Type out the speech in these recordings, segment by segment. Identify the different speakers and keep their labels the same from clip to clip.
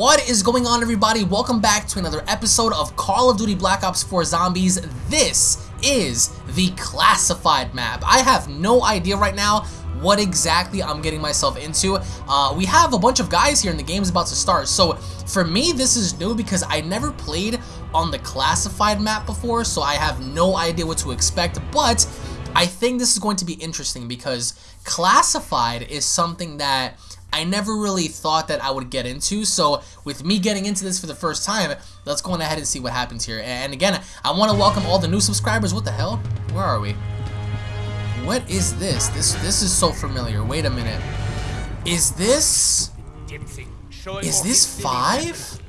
Speaker 1: What is going on everybody? Welcome back to another episode of Call of Duty Black Ops 4 Zombies. This is the classified map. I have no idea right now what exactly I'm getting myself into. Uh, we have a bunch of guys here and the game's about to start. So for me, this is new because I never played on the classified map before, so I have no idea what to expect. But I think this is going to be interesting because classified is something that I never really thought that I would get into. So with me getting into this for the first time, let's go on ahead and see what happens here. And again, I want to welcome all the new subscribers. What the hell? Where are we? What is this? This this is so familiar. Wait a minute. Is this Is this 5?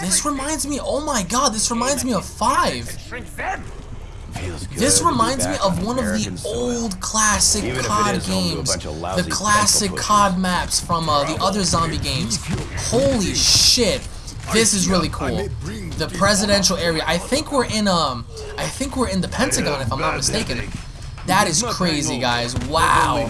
Speaker 1: This reminds me. Oh my god, this reminds me of 5. This reminds me of one of the old classic Even COD games, the classic COD maps from uh, the other zombie games. Holy shit, this is really cool. The presidential area. I think we're in um, I think we're in the Pentagon if I'm not mistaken. That is crazy, guys. Wow.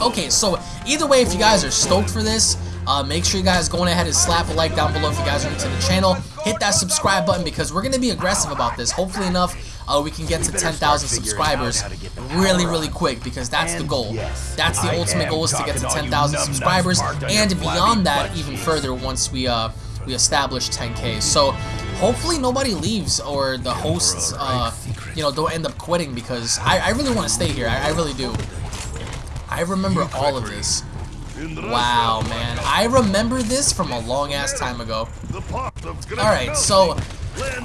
Speaker 1: Okay, so either way, if you guys are stoked for this, uh, make sure you guys go ahead and slap a like down below if you guys are into the channel. Hit that subscribe button because we're going to be aggressive about this. Hopefully enough, uh, we can get to 10,000 subscribers really, really quick because that's the goal. That's the ultimate goal is to get to 10,000 subscribers and beyond that even further once we uh, we establish 10k. So hopefully nobody leaves or the hosts uh, you know don't end up quitting because I, I really want to stay here. I, I really do. I remember all of this. Wow, man. I remember this from a long ass time ago. Alright, so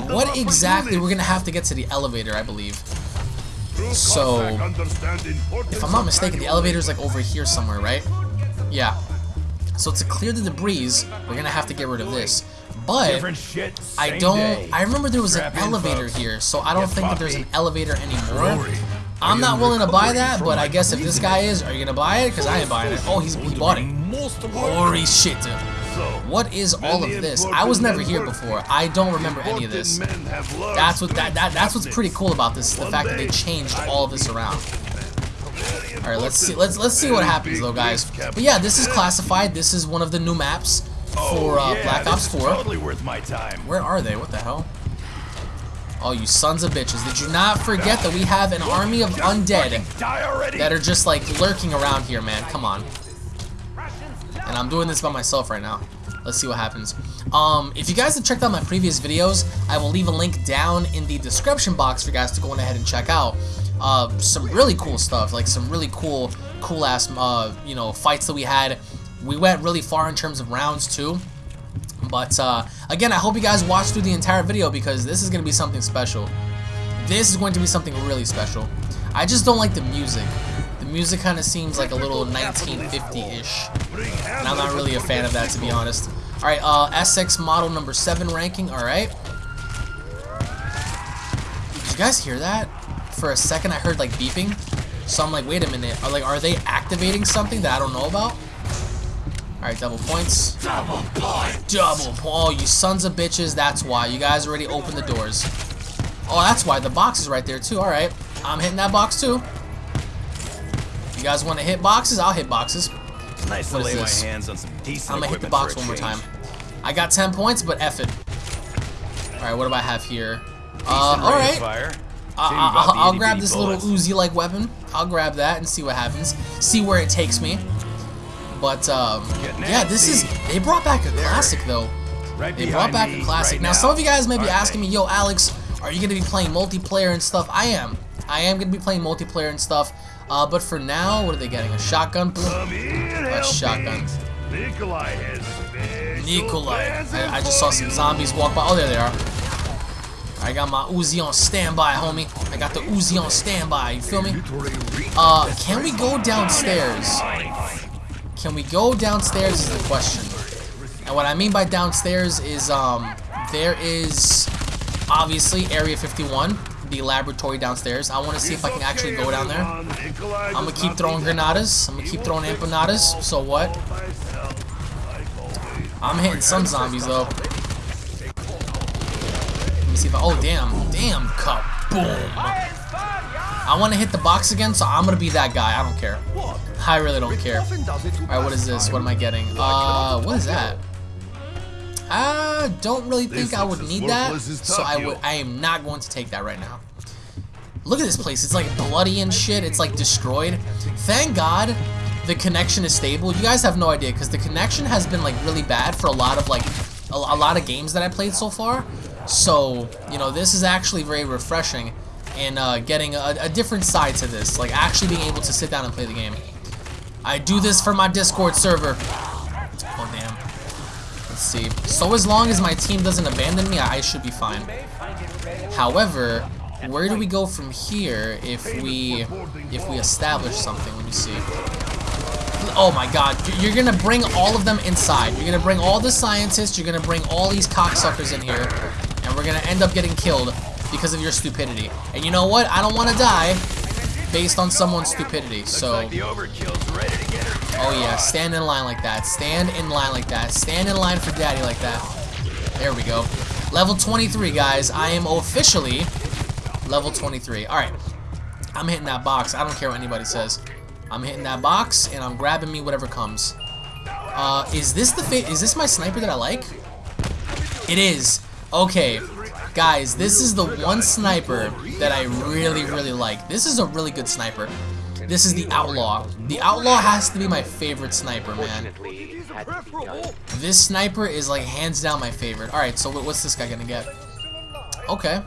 Speaker 1: what exactly? We're gonna have to get to the elevator, I believe. So, if I'm not mistaken, the elevator is like over here somewhere, right? Yeah. So to clear the debris, we're gonna have to get rid of this. But I don't. I remember there was an elevator here, so I don't think that there's an elevator anymore. I'm not willing to buy that, but I guess if this guy is, are you gonna buy it? Because I ain't buying it. Oh, he's he bought it. Holy shit, dude. What is all of this? I was never here before. I don't remember any of this. That's what that, that that's what's pretty cool about this, the fact that they changed all of this around. All right, let's see let's let's see what happens though, guys. But yeah, this is classified. This is one of the new maps for uh, Black Ops 4. Totally worth my time. Where are they? What the hell? Oh, you sons of bitches. Did you not forget that we have an army of undead that are just like lurking around here, man? Come on. And I'm doing this by myself right now. Let's see what happens. Um, if you guys have checked out my previous videos, I will leave a link down in the description box for you guys to go ahead and check out. Uh, some really cool stuff, like some really cool, cool ass, uh, you know, fights that we had. We went really far in terms of rounds too. But uh, again, I hope you guys watch through the entire video because this is going to be something special. This is going to be something really special. I just don't like the music. The music kind of seems like a little 1950-ish. And I'm not really a fan of that, to be honest. Alright, uh, SX model number 7 ranking, alright. Did you guys hear that? For a second, I heard, like, beeping. So I'm like, wait a minute. Are, like, are they activating something that I don't know about? Alright, double points. Double point. Double point. Oh, you sons of bitches. That's why. You guys already opened the doors. Oh, that's why. The box is right there, too. Alright. I'm hitting that box, too. You guys want to hit boxes? I'll hit boxes.
Speaker 2: Nice what to lay this? my hands on some decent
Speaker 1: I'm gonna hit the box one more time. I got 10 points, but F it. Alright, what do I have here? Uh, alright. I'll, I'll grab this little Uzi-like weapon. I'll grab that and see what happens. See where it takes me. But um, yeah, this is they brought back a classic though. They brought back a classic. Now some of you guys may be asking me, yo, Alex, are you gonna be playing multiplayer and stuff? I am. I am gonna be playing multiplayer and stuff. Uh, but for now, what are they getting? A shotgun? A shotgun. Nikolai has Nikolai. I, I just saw some zombies walk by. Oh, there they are. I got my Uzi on standby, homie. I got the Uzi on standby. You feel me? Uh, can we go downstairs? Can we go downstairs is the question. And what I mean by downstairs is um, there is obviously Area 51, the laboratory downstairs. I want to see if I can actually go down there. I'm going to keep throwing granadas. I'm going to keep throwing empanadas. So what? I'm hitting some zombies though. Let me see if I... Oh, damn. Damn, cup. Boom. I want to hit the box again, so I'm going to be that guy. I don't care. I really don't care. Alright, what is this? What am I getting? Uh, what is that? I don't really think I would need that, so I would. I am not going to take that right now. Look at this place. It's like bloody and shit. It's like destroyed. Thank God the connection is stable. You guys have no idea because the connection has been like really bad for a lot of like a, a lot of games that I played so far. So, you know, this is actually very refreshing and uh, getting a, a different side to this. Like actually being able to sit down and play the game. I do this for my Discord server. Let's see. So as long as my team doesn't abandon me, I should be fine. However, where do we go from here if we if we establish something? Let me see. Oh my god, you're gonna bring all of them inside. You're gonna bring all the scientists, you're gonna bring all these cocksuckers in here, and we're gonna end up getting killed because of your stupidity. And you know what? I don't wanna die based on someone's stupidity, so... Oh yeah, stand in line like that. Stand in line like that. Stand in line for daddy like that. There we go. Level 23, guys. I am officially level 23. Alright. I'm hitting that box. I don't care what anybody says. I'm hitting that box, and I'm grabbing me whatever comes. Uh, is this the is this my sniper that I like? It is. Okay. Guys, this is the one sniper that I really, really like. This is a really good sniper. This is the Outlaw. The Outlaw has to be my favorite sniper, man. This sniper is like hands down my favorite. Alright, so what's this guy gonna get? Okay.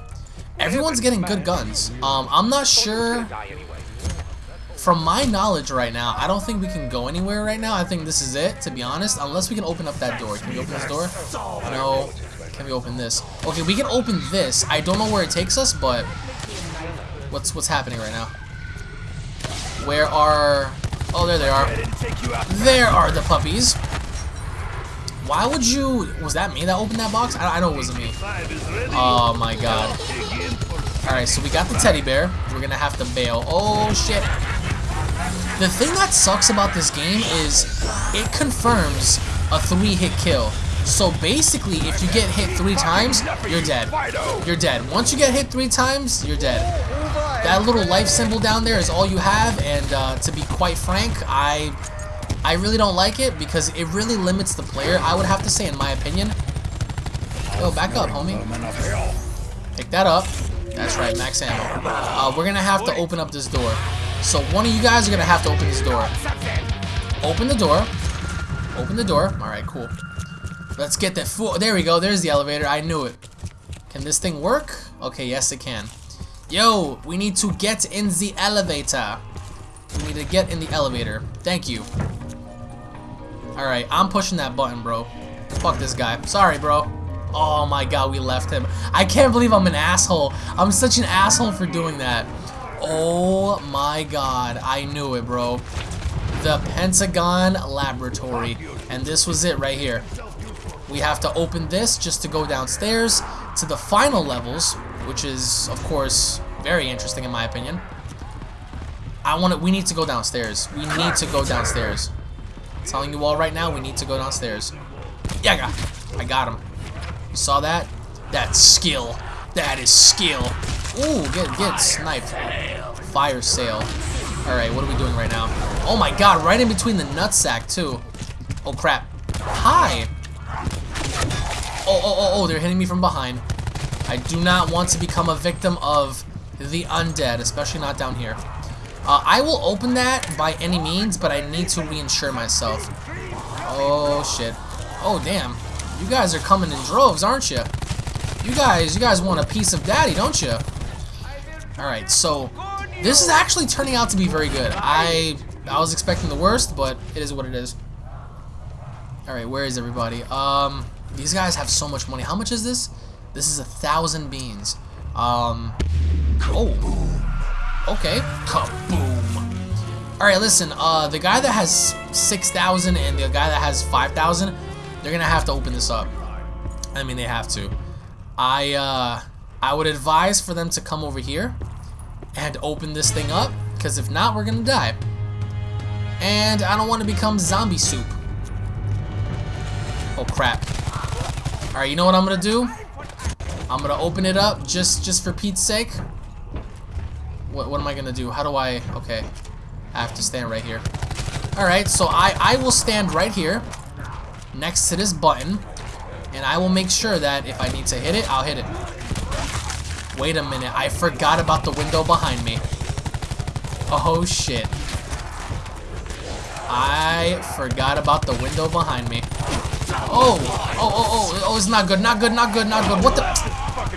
Speaker 1: Everyone's getting good guns. Um, I'm not sure. From my knowledge right now, I don't think we can go anywhere right now. I think this is it, to be honest. Unless we can open up that door. Can we open this door? No. Can we open this? Okay, we can open this. I don't know where it takes us, but... What's what's happening right now? Where are... Oh, there they are. There are the puppies. Why would you... Was that me that opened that box? I, I know it wasn't me. Oh, my God. Alright, so we got the teddy bear. We're gonna have to bail. Oh, shit. The thing that sucks about this game is it confirms a three-hit kill. So basically, if you get hit three times, you're dead. You're dead. Once you get hit three times, you're dead. That little life symbol down there is all you have, and uh, to be quite frank, I I really don't like it because it really limits the player, I would have to say, in my opinion. Yo, back up, homie. Pick that up. That's right, max ammo. Uh, we're gonna have to open up this door. So one of you guys are gonna have to open this door. Open the door. Open the door. Alright, cool. Let's get that full. There we go. There's the elevator. I knew it. Can this thing work? Okay, yes it can. Yo, we need to get in the elevator. We need to get in the elevator. Thank you. Alright, I'm pushing that button, bro. Fuck this guy. Sorry, bro. Oh my god, we left him. I can't believe I'm an asshole. I'm such an asshole for doing that. Oh my god, I knew it, bro. The Pentagon Laboratory. And this was it right here. We have to open this just to go downstairs to the final levels, which is, of course, very interesting in my opinion. I want to, we need to go downstairs. We need to go downstairs. I'm telling you all right now, we need to go downstairs. Yeah, I got, I got him. You saw that? That's skill. That is skill. Ooh, get get sniped. Fire sale. Alright, what are we doing right now? Oh my god, right in between the nutsack too. Oh crap. Hi! Oh, oh, oh, oh, they're hitting me from behind. I do not want to become a victim of the undead, especially not down here. Uh, I will open that by any means, but I need to reinsure myself. Oh, shit. Oh, damn. You guys are coming in droves, aren't you? You guys, you guys want a piece of daddy, don't you? Alright, so this is actually turning out to be very good. I I was expecting the worst, but it is what it is. Alright, where is everybody? Um, these guys have so much money. How much is this? This is a thousand beans. Um, oh, okay, kaboom. Alright, listen, uh, the guy that has 6,000 and the guy that has 5,000, they're gonna have to open this up. I mean, they have to. I, uh, I would advise for them to come over here and open this thing up, because if not, we're gonna die. And I don't want to become zombie soup. Oh, crap. Alright, you know what I'm gonna do? I'm gonna open it up just, just for Pete's sake. What, what am I gonna do? How do I... Okay. I have to stand right here. Alright, so I, I will stand right here next to this button, and And I will make sure that if I need to hit it, I'll hit it. Wait a minute. I forgot about the window behind me. Oh, shit. I forgot about the window behind me. Oh, oh, oh, oh, oh, it's not good, not good, not good, not good. What the?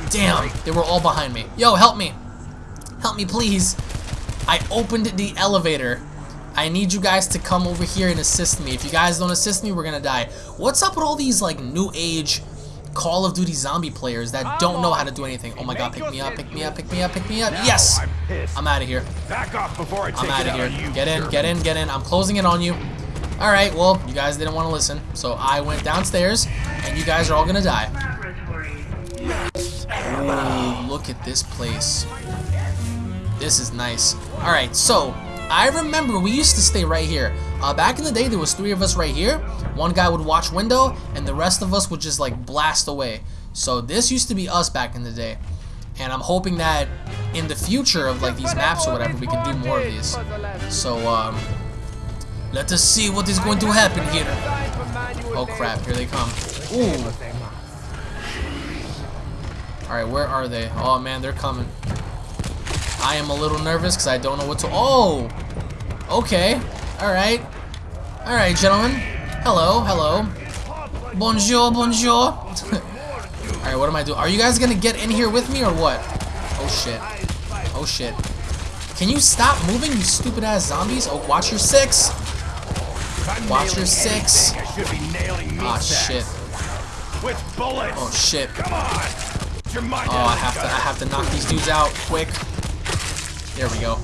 Speaker 1: Damn, they were all behind me. Yo, help me. Help me, please. I opened the elevator. I need you guys to come over here and assist me. If you guys don't assist me, we're gonna die. What's up with all these, like, new age Call of Duty zombie players that don't know how to do anything? Oh my god, pick me up, pick me up, pick me up, pick me up. Yes! I'm out of here.
Speaker 2: Back off before I take
Speaker 1: I'm out of
Speaker 2: here.
Speaker 1: Get in, get in, get in. I'm closing it on you. Alright, well, you guys didn't want to listen. So I went downstairs, and you guys are all gonna die. Look at this place. This is nice. Alright, so, I remember we used to stay right here. Uh, back in the day, there was three of us right here. One guy would watch window, and the rest of us would just, like, blast away. So this used to be us back in the day. And I'm hoping that in the future of, like, these maps or whatever, we can do more of these. So, um, let us see what is going to happen here. Oh crap, here they come. Ooh. Alright, where are they? Oh man, they're coming. I am a little nervous because I don't know what to... Oh! Okay. Alright. Alright, gentlemen. Hello, hello. Bonjour, bonjour. Alright, what am I doing? Are you guys gonna get in here with me or what? Oh shit. Oh shit. Can you stop moving, you stupid ass zombies? Oh, watch your six. Watch your six. Ah, shit.
Speaker 2: With bullets.
Speaker 1: Oh shit.
Speaker 2: Come on.
Speaker 1: Oh, I have to. I have to knock these dudes out quick. There we go.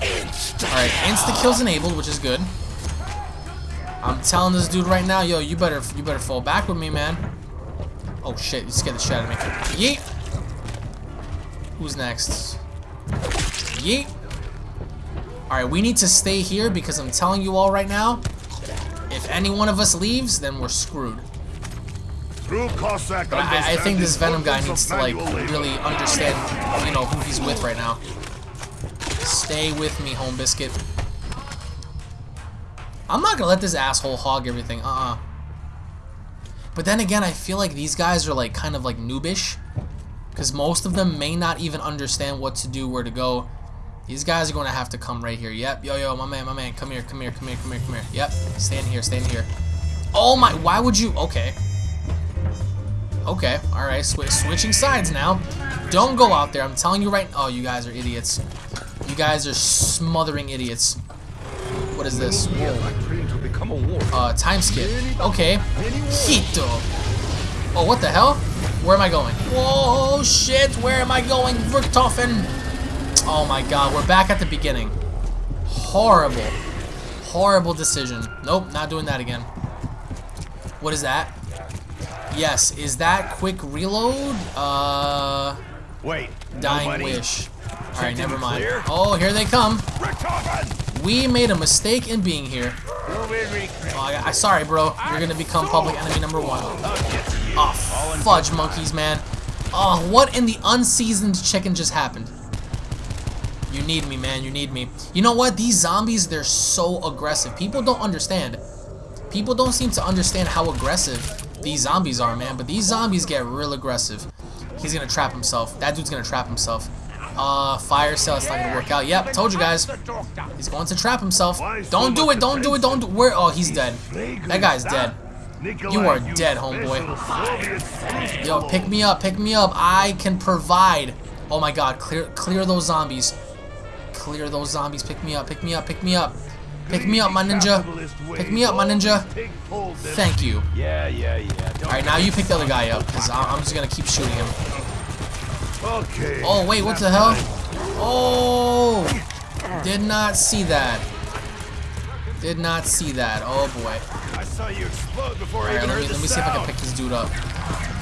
Speaker 1: All right, insta kills enabled, which is good. I'm telling this dude right now, yo, you better, you better fall back with me, man. Oh shit, you scared the shit out of me. Yeet. Who's next? Yeet. Alright, we need to stay here because I'm telling you all right now, if any one of us leaves, then we're screwed. But I, I think this Venom guy needs to, like, really understand, you know, who he's with right now. Stay with me, Home Biscuit. I'm not gonna let this asshole hog everything, uh-uh. But then again, I feel like these guys are, like, kind of, like, noobish. Because most of them may not even understand what to do, where to go. These guys are going to have to come right here. Yep. Yo, yo, my man, my man. Come here, come here, come here, come here, come here. Yep. Stand here, stand here. Oh my, why would you? Okay. Okay, alright. Sw switching sides now. Don't go out there. I'm telling you right Oh, you guys are idiots. You guys are smothering idiots. What is this? Uh, time skip. Okay. Hito. Oh, what the hell? Where am I going? Whoa, shit. Where am I going? Vertoffen. Oh my god, we're back at the beginning. Horrible. Horrible decision. Nope, not doing that again. What is that? Yes, is that quick reload? Uh...
Speaker 2: Wait.
Speaker 1: Dying
Speaker 2: nobody?
Speaker 1: wish. Alright, never mind.
Speaker 2: clear?
Speaker 1: Oh, here they come. We made a mistake in being here. Oh, I, I sorry, bro. You're gonna become public enemy number one. Oh, fudge monkeys, man. Oh, what in the unseasoned chicken just happened? You need me, man. You need me. You know what? These zombies, they're so aggressive. People don't understand. People don't seem to understand how aggressive these zombies are, man. But these zombies get real aggressive. He's gonna trap himself. That dude's gonna trap himself. Uh, fire sale. It's not gonna work out. Yep, told you guys. He's going to trap himself. Don't do it. Don't do it. Don't do Where? Oh, he's dead. That guy's dead. You are dead, homeboy. Yo, pick me up. Pick me up. I can provide. Oh my god. Clear, clear those zombies. Clear those zombies. Pick me up. Pick me up. Pick me up. Pick me up, my ninja. Pick me up, my ninja. Thank you.
Speaker 2: Yeah, yeah, yeah.
Speaker 1: Alright, now you pick the other guy up, because I'm just going to keep shooting him.
Speaker 2: Okay.
Speaker 1: Oh, wait, what the hell? Oh! Did not see that. Did not see that. Oh, boy.
Speaker 2: I saw you explode before I
Speaker 1: Alright,
Speaker 2: even
Speaker 1: let
Speaker 2: heard
Speaker 1: me, let me see if I can pick this dude up.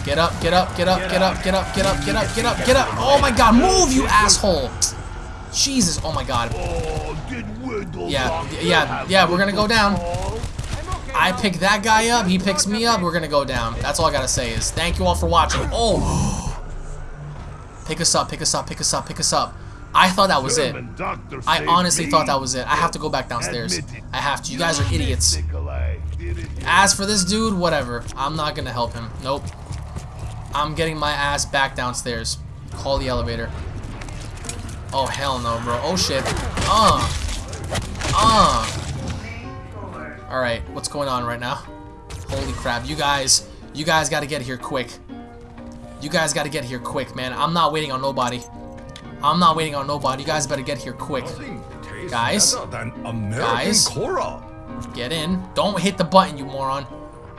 Speaker 1: Get up, get up, get up, get up, get up, get up, get up, get up, get up. Oh my god, move, you asshole! Jesus, oh my god. Yeah, yeah, yeah, we're gonna go down. I pick that guy up, he picks me up, we're gonna go down. That's all I gotta say is thank you all for watching. Oh! Pick us up, pick us up, pick us up, pick us up. I thought that was it. I honestly thought that was it. I have to go back downstairs. I have to. You guys are idiots. As for this dude, whatever. I'm not gonna help him. Nope. I'm getting my ass back downstairs. Call the elevator. Oh, hell no, bro. Oh, shit. Uh. Uh. Alright, what's going on right now? Holy crap. You guys, you guys gotta get here quick. You guys gotta get here quick, man. I'm not waiting on nobody. I'm not waiting on nobody. You guys better get here quick. Guys? Guys? Get in. Don't hit the button, you moron.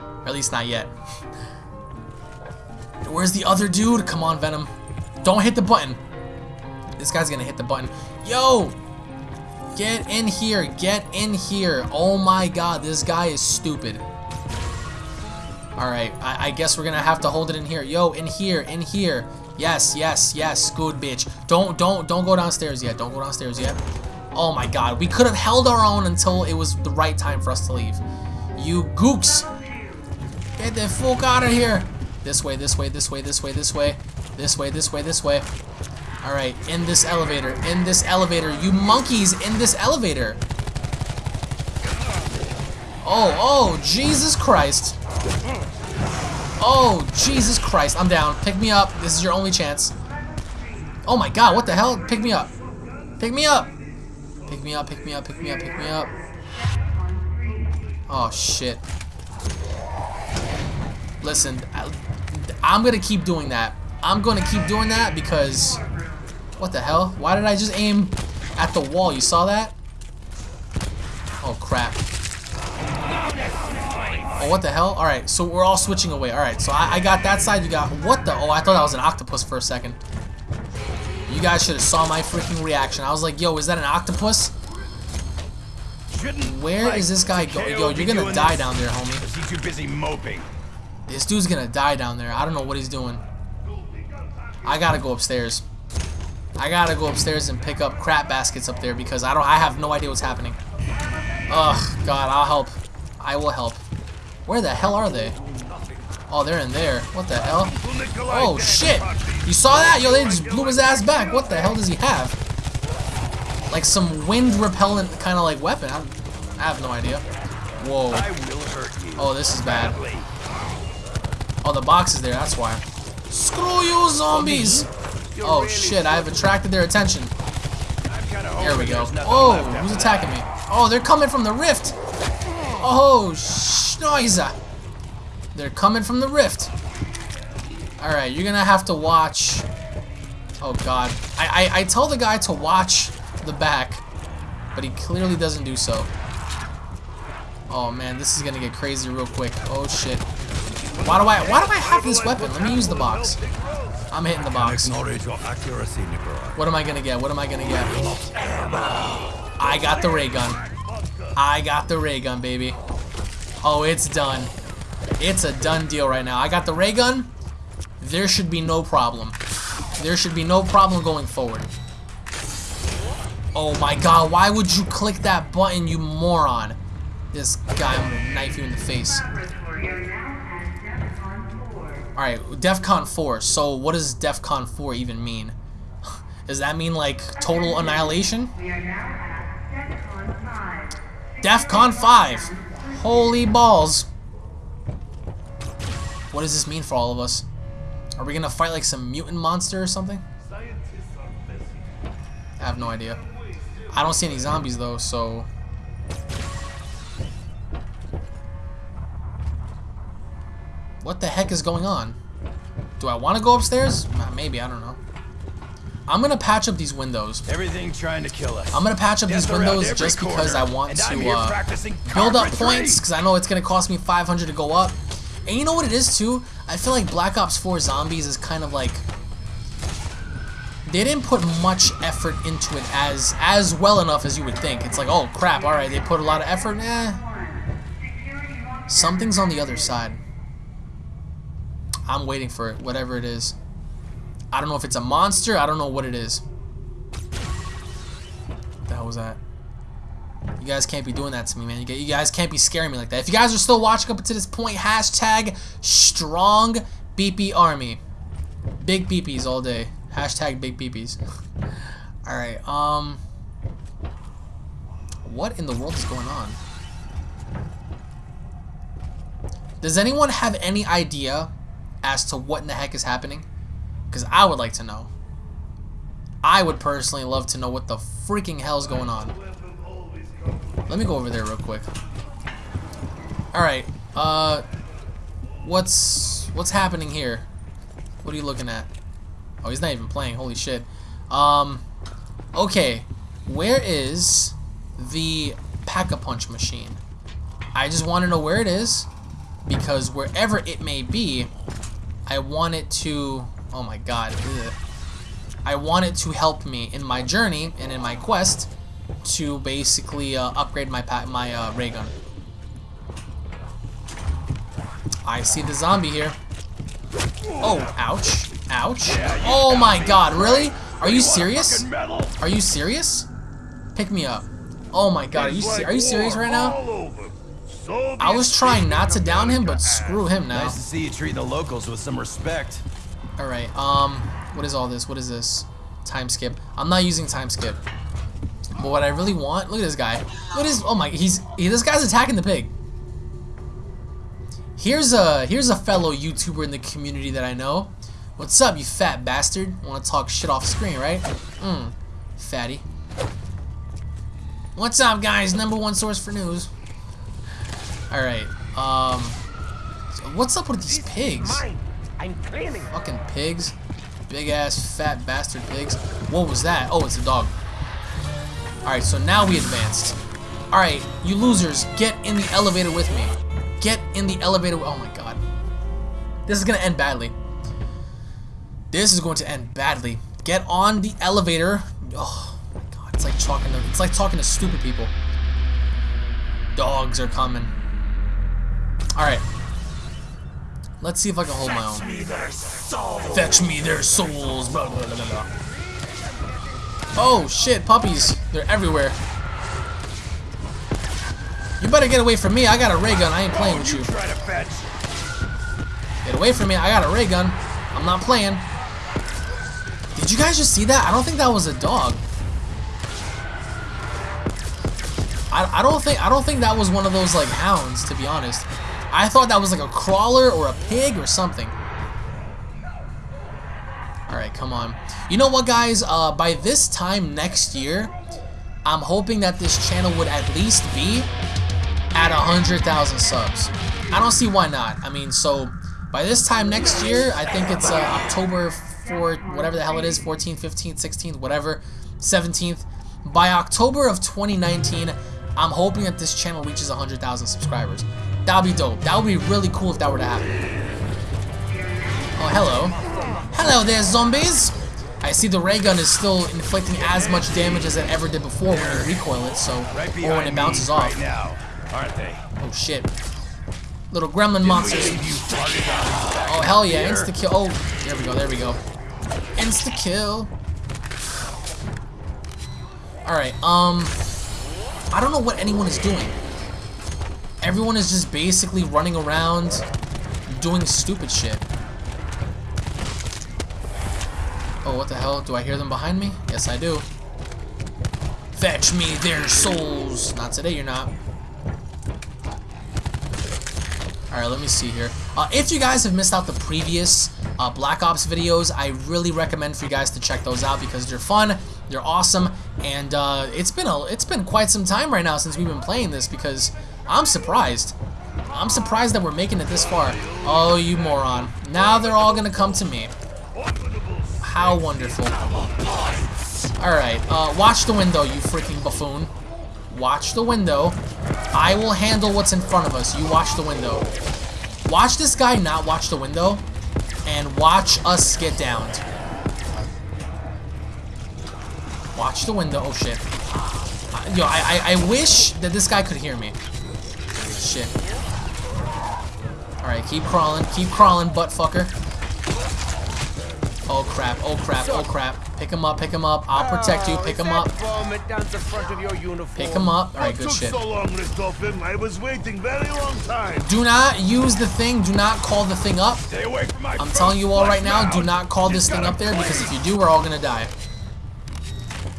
Speaker 1: Or at least not yet. Where's the other dude? Come on, Venom. Don't hit the button. This guy's gonna hit the button. Yo! Get in here. Get in here. Oh my god, this guy is stupid. Alright, I, I guess we're gonna have to hold it in here. Yo, in here, in here. Yes, yes, yes, good bitch. Don't, don't, don't go downstairs yet. Don't go downstairs yet. Oh my god, we could have held our own until it was the right time for us to leave. You gooks! Get the fuck out of here! This way, this way, this way, this way, this way. This way, this way, this way. Alright, in this elevator, in this elevator. You monkeys, in this elevator! Oh, oh, Jesus Christ. Oh, Jesus Christ. I'm down. Pick me up. This is your only chance. Oh my god, what the hell? Pick me up. Pick me up. Pick me up, pick me up, pick me up, pick me up. Oh, shit. Listen, I, I'm gonna keep doing that. I'm gonna keep doing that because... What the hell? Why did I just aim at the wall? You saw that? Oh, crap. Oh, what the hell? Alright, so we're all switching away. Alright, so I, I, got that side, you got... What the... Oh, I thought that was an octopus for a second. You guys should have saw my freaking reaction. I was like, yo, is that an octopus? Where is this guy going? Yo, you're gonna die down there, homie.
Speaker 2: Is he too busy moping?
Speaker 1: This dude's gonna die down there. I don't know what he's doing. I gotta go upstairs. I gotta go upstairs and pick up crap baskets up there because I don't I have no idea what's happening. Ugh, God, I'll help. I will help. Where the hell are they? Oh, they're in there. What the hell? Oh, shit! You saw that? Yo, they just blew his ass back. What the hell does he have? Like some wind repellent kind of like weapon. I, I have no idea. Whoa. Oh, this is bad. Oh, the box is there. That's why. Screw you, zombies! Oh, shit. I have attracted their attention. There we go. Oh, who's attacking me? Oh, they're coming from the rift. Oh, schnoiza. They're coming from the rift. Alright, you're gonna have to watch... Oh, God. I, I, I tell the guy to watch the back, but he clearly doesn't do so. Oh, man, this is gonna get crazy real quick. Oh, shit. Why do I, why do I have this weapon? Let me use the box. I'm hitting the box. What am I gonna get? What am I gonna get? I got the ray gun. I got the ray gun, baby. Oh, it's done. It's a done deal right now. I got the ray gun. There should be no problem. There should be no problem going forward. Oh my god, why would you click that button, you moron? This guy, I'm gonna knife you in the face. Alright, DEFCON 4. So what does DEFCON 4 even mean? Does that mean like total annihilation? DEFCON 5. Holy balls. What does this mean for all of us? Are we gonna fight like some mutant monster or something? I have no idea. I don't see any zombies though, so... What the heck is going on? Do I want to go upstairs? Maybe, I don't know. I'm gonna patch up these windows.
Speaker 2: Everything trying to kill us.
Speaker 1: I'm gonna patch up these windows just because I want to uh, build up points because I know it's gonna cost me 500 to go up. And you know what it is too? I feel like Black Ops 4 Zombies is kind of like they didn't put much effort into it as as well enough as you would think. It's like, oh crap, all right, they put a lot of effort. Eh. Something's on the other side. I'm waiting for it, whatever it is. I don't know if it's a monster. I don't know what it is. What the hell was that? You guys can't be doing that to me, man. You guys can't be scaring me like that. If you guys are still watching up to this point, hashtag strong BP army. Big BPs all day. Hashtag big BPs. Alright, um... What in the world is going on? Does anyone have any idea as to what in the heck is happening? Because I would like to know. I would personally love to know what the freaking hell's going on. Let me go over there real quick. Alright, uh, what's, what's happening here? What are you looking at? Oh, he's not even playing, holy shit. Um, okay, where is the Pack-a-Punch machine? I just want to know where it is, because wherever it may be, I want it to, oh my god, ugh. I want it to help me in my journey and in my quest to basically uh, upgrade my my uh, ray gun. I see the zombie here. Oh, ouch. Ouch. Oh my god, really? Are you serious? Are you serious? Pick me up. Oh my god, are you, are you serious right now? I was trying not to down him, but screw him now.
Speaker 2: Nice to see you treat the locals with some respect.
Speaker 1: Alright, um, what is all this? What is this? Time skip. I'm not using time skip. But what I really want, look at this guy. What is? oh my, he's, he, this guy's attacking the pig. Here's a, here's a fellow YouTuber in the community that I know. What's up, you fat bastard? Want to talk shit off screen, right? Mmm, fatty. What's up, guys? Number one source for news. Alright, um... So what's up with these pigs?
Speaker 3: I'm cleaning.
Speaker 1: Fucking pigs. Big ass fat bastard pigs. What was that? Oh, it's a dog. Alright, so now we advanced. Alright, you losers, get in the elevator with me. Get in the elevator. Oh my god. This is gonna end badly. This is going to end badly. Get on the elevator. Oh my god, it's like talking to it's like talking to stupid people. Dogs are coming. Alright. Let's see if I can hold my own. Fetch me their souls. Blah, blah, blah. Oh shit, puppies. They're everywhere. You better get away from me. I got a ray gun. I ain't playing with you. Get away from me. I got a ray gun. I'm not playing. Did you guys just see that? I don't think that was a dog. I, I don't think I don't think that was one of those like hounds, to be honest. I thought that was like a crawler or a pig or something. Alright, come on. You know what, guys? Uh, by this time next year, I'm hoping that this channel would at least be at 100,000 subs. I don't see why not. I mean, so by this time next year, I think it's uh, October 4th, whatever the hell it is, 14th, 15th, 16th, whatever, 17th. By October of 2019, I'm hoping that this channel reaches 100,000 subscribers. That would be dope. That would be really cool if that were to happen. Oh, hello. Hello there, zombies! I see the ray gun is still inflicting as much damage as it ever did before when you recoil it, so
Speaker 2: Right
Speaker 1: or when it bounces off.
Speaker 2: Right now, aren't they?
Speaker 1: Oh shit. Little gremlin monsters. Oh hell yeah, insta kill. Oh, there we go, there we go. Insta kill. Alright, um I don't know what anyone is doing. Everyone is just basically running around doing stupid shit. Oh, what the hell? Do I hear them behind me? Yes, I do. Fetch me their souls. Not today, you're not. Alright, let me see here. Uh, if you guys have missed out the previous uh, Black Ops videos, I really recommend for you guys to check those out because they're fun, they're awesome, and uh, it's been a it's been quite some time right now since we've been playing this because I'm surprised. I'm surprised that we're making it this far. Oh, you moron! Now they're all gonna come to me. How wonderful! All right, uh, watch the window, you freaking buffoon. Watch the window. I will handle what's in front of us. You watch the window. Watch this guy not watch the window, and watch us get downed. Watch the window. Oh shit. Yo, I, I I wish that this guy could hear me. Shit. All right, keep crawling, keep crawling, butt fucker. Oh crap! Oh crap! Oh crap! Pick him up! Pick him up! I'll protect you. Pick him up. Pick him up. All right, good shit.
Speaker 4: so long, Richtofen. I was waiting very long time.
Speaker 1: Do not use the thing. Do not call the thing up.
Speaker 2: Stay away from my
Speaker 1: I'm telling you all right now, do not call this thing up there because if you do, we're all gonna die.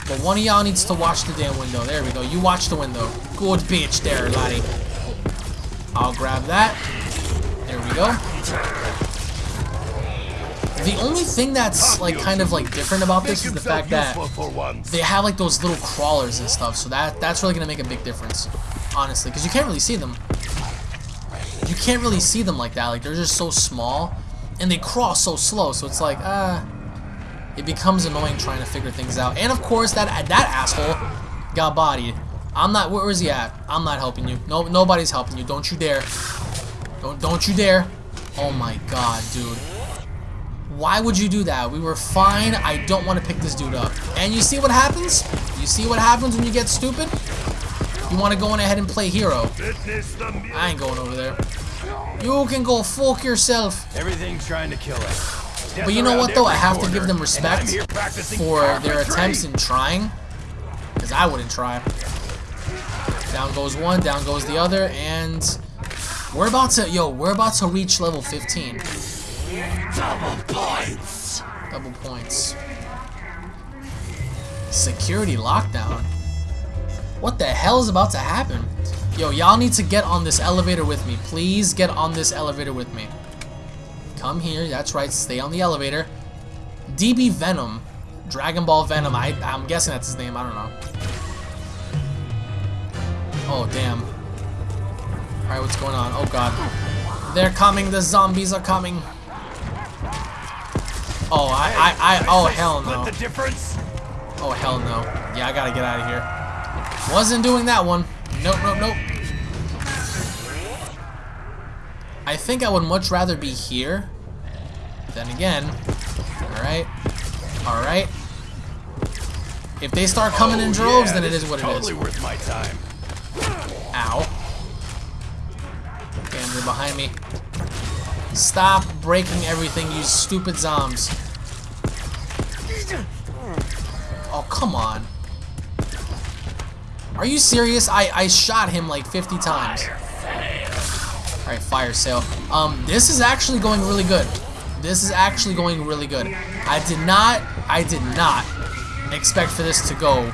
Speaker 1: But one of y'all needs to watch the damn window. There we go. You watch the window. Good bitch there, laddie. I'll grab that. There we go. The only thing that's like kind of like different about this is the fact that they have like those little crawlers and stuff, so that that's really gonna make a big difference, honestly, because you can't really see them. You can't really see them like that. Like they're just so small, and they crawl so slow. So it's like, uh, it becomes annoying trying to figure things out. And of course, that that asshole got bodied. I'm not. Where is he at? I'm not helping you. No, nobody's helping you. Don't you dare. Don't don't you dare. Oh my god, dude. Why would you do that? We were fine. I don't want to pick this dude up. And you see what happens? You see what happens when you get stupid? You want to go on ahead and play hero.
Speaker 4: Witness the mu-
Speaker 1: I ain't going over there. You can go fuck yourself.
Speaker 2: Everything's trying to kill us.
Speaker 1: But you know what though? I have to give them respect
Speaker 2: I'm here practicing
Speaker 1: for their attempts in trying. Because I wouldn't try. Down goes one, down goes the other, and we're about to, yo, we're about to reach level 15.
Speaker 4: double points.
Speaker 1: Double points. Security lockdown. What the hell is about to happen? Yo, y'all need to get on this elevator with me. Please get on this elevator with me. Come here. That's right. Stay on the elevator. DB Venom. Dragon Ball Venom. I, I'm guessing that's his name. I don't know. Oh, damn. Alright, what's going on? Oh, God. They're coming. The zombies are coming. Oh, I, I, I, oh, hell no.
Speaker 2: The difference?
Speaker 1: Oh, hell no. Yeah, I gotta get out of here. Wasn't doing that one. Nope, nope, nope. I think I would much rather be here. Then again. Alright. Alright. If they start coming in
Speaker 2: Oh,
Speaker 1: droves,
Speaker 2: yeah,
Speaker 1: then it is what
Speaker 2: totally
Speaker 1: it is.
Speaker 2: worth my time.
Speaker 1: Ow. Damn, they're behind me. Stop breaking everything, you stupid zombs. Oh, come on. Are you serious? I, I shot him like 50 times. Alright, fire sale. Um, this is actually going really good. This is actually going really good. I did not, I did not expect for this to go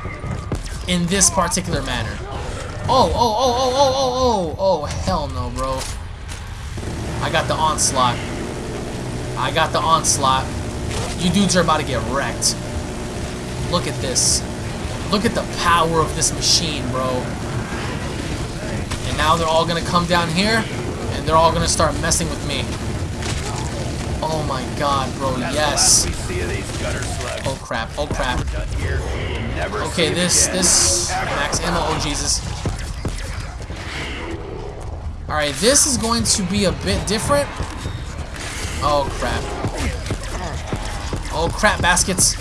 Speaker 1: in this particular manner. Oh, oh, oh, oh, oh, oh, oh, oh, hell no, bro. I got the onslaught. I got the onslaught. You dudes are about to get wrecked. Look at this. Look at the power of this machine, bro. And now they're all gonna come down here, and they're all gonna start messing with me. Oh my god, bro, yes.
Speaker 2: the last we see of these gutter slugs.
Speaker 1: Oh crap, oh crap.
Speaker 2: We're done here. We'll never see
Speaker 1: Okay, this, this, max ammo, oh Jesus. Alright, this is going to be a bit different. Oh crap. Oh crap baskets.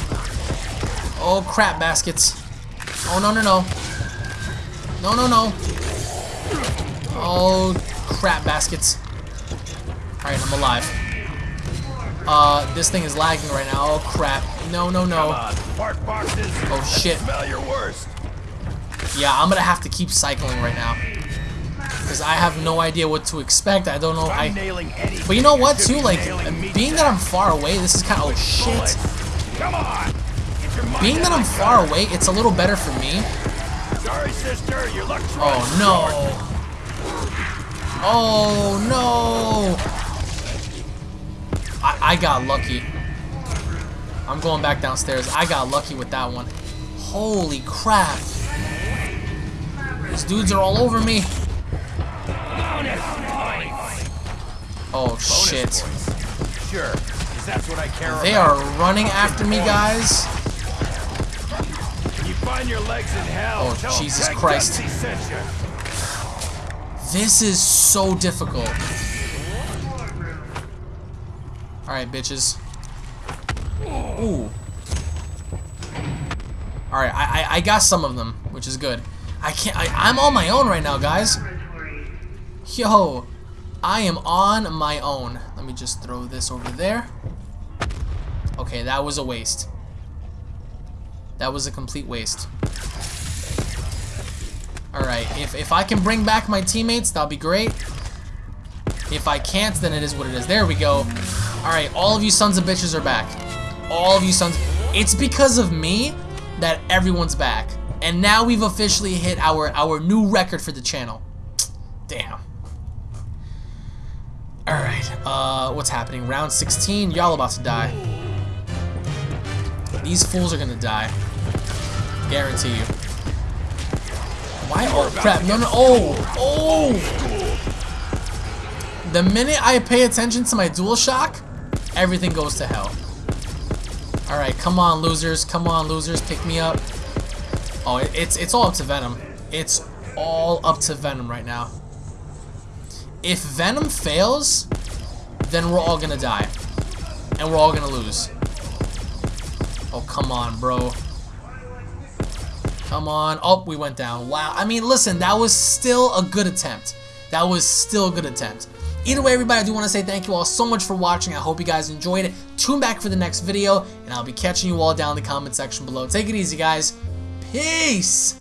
Speaker 1: Oh crap baskets. Oh no no no. No no no. Oh crap baskets. Alright, I'm alive. Uh, this thing is lagging right now. Oh crap. No no no.
Speaker 2: Come on, fart boxes.
Speaker 1: Oh, shit.
Speaker 2: Smell your worst.
Speaker 1: Yeah, I'm gonna have to keep cycling right now. Because I have no idea what to expect. I don't know.
Speaker 2: I'm
Speaker 1: I. But you know what, too? Like, being that I'm far away, this is kind of. Oh, shit.
Speaker 2: Come on. Get your mind
Speaker 1: Being that I'm far away, it's a little better for me.
Speaker 2: Sorry, sister. Your luck's
Speaker 1: Oh, no. Oh, no. I, I got lucky. I'm going back downstairs. I got lucky with that one. Holy crap. These dudes are all over me. Oh, shit.
Speaker 2: Sure, 'cause that's what I care
Speaker 1: They
Speaker 2: about.
Speaker 1: are running after me, guys.
Speaker 2: You find your legs in hell,
Speaker 1: Oh,
Speaker 2: tell
Speaker 1: Jesus Christ.
Speaker 2: Dempsey sent you.
Speaker 1: This is so difficult. Alright, bitches. Ooh. Alright, I, I I got some of them, which is good. I can't I, I'm on my own right now, guys. Yo, I am on my own. Let me just throw this over there. Okay, that was a waste. That was a complete waste. Alright, if, if I can bring back my teammates, that'll be great. If I can't, then it is what it is. There we go. Alright, all of you sons of bitches are back. All of you sons. It's because of me that everyone's back. And now we've officially hit our, our new record for the channel. Damn. Uh, what's happening? Round 16, y'all about to die. These fools are gonna die. Guarantee you. Why? Oh, crap. No, no. Oh! Oh! The minute I pay attention to my dual shock, everything goes to hell. Alright, come on, losers. Come on, losers. Pick me up. Oh, it's, it's all up to Venom. It's all up to Venom right now. If Venom fails, then we're all gonna die. And we're all gonna lose. Oh, come on, bro. Come on. Oh, we went down. Wow. I mean, listen, that was still a good attempt. That was still a good attempt. Either way, everybody, I do want to say thank you all so much for watching. I hope you guys enjoyed it. Tune back for the next video, and I'll be catching you all down in the comment section below. Take it easy, guys. Peace!